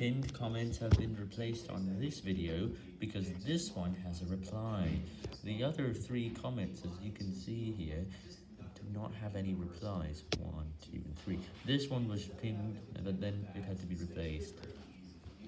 pinned comments have been replaced on this video because this one has a reply. The other three comments, as you can see here, do not have any replies. One, two, and three. This one was pinned, but then it had to be replaced.